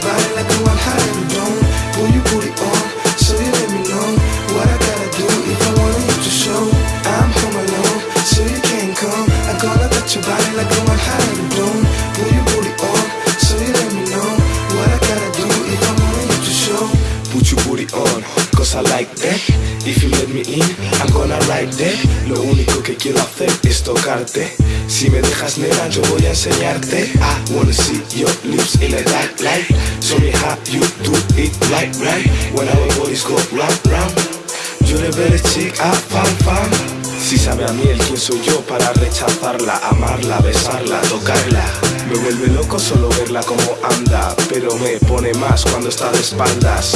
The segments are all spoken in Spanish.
touch your body like I like that. If you let me in, I'm gonna ride that. Lo único que quiero hacer es tocarte. Si me dejas nena, yo voy a enseñarte. I wanna see your lips in the dark light. Show me how you do it right, right. When our bodies go round, round. You're the best chick I found, found. Si sabe a miel quién soy yo para rechazarla, amarla, besarla, tocarla. Me vuelve loco solo verla como anda, pero me pone más cuando está de espaldas.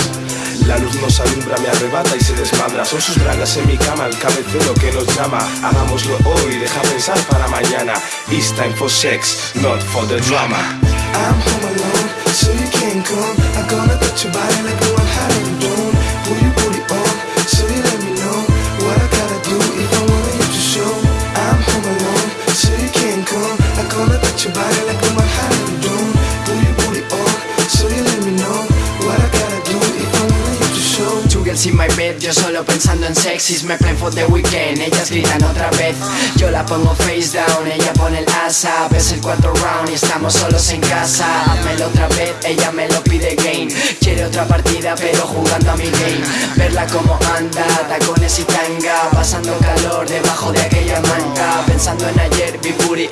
La luz nos alumbra, me arrebata y se desmadra. Son sus bragas en mi cama, el cabecero que nos llama. Hagámoslo hoy, deja pensar para mañana. It's time for sex, not for the drama. I'm home alone, so you can't come. I'm gonna touch your body like a one hot in the dome. Pull your booty on, so you let me know what I gotta do if I want you to show. I'm home alone, so you can't come. I'm gonna touch your body like a in my bed, yo solo pensando en sexys Me plan for the weekend, ellas gritan otra vez. Yo la pongo face down, ella pone el asa Es el cuarto round y estamos solos en casa. Házmelo otra vez, ella me lo pide game Quiere otra partida pero jugando a mi game. Verla como anda, tacones y tanga Pasando calor debajo de aquella manta Pensando en ayer, Big Booty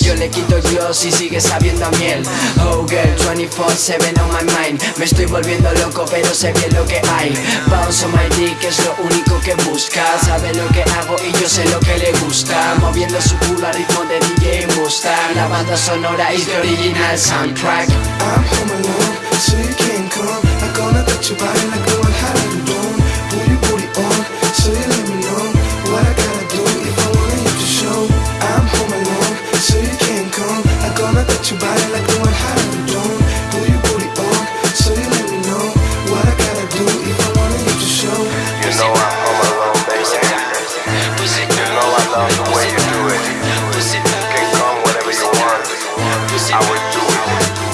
Yo le quito yo si sigue sabiendo a miel. Oh girl, 24-7 on my mind. Me estoy volviendo loco pero sé bien lo que hay. Bounce on my dick es lo único que busca. Sabe lo que hago y yo sé lo que le gusta. Moviendo su culo a ritmo de DJ Mustang. La banda sonora is the original soundtrack. I'm I would do it.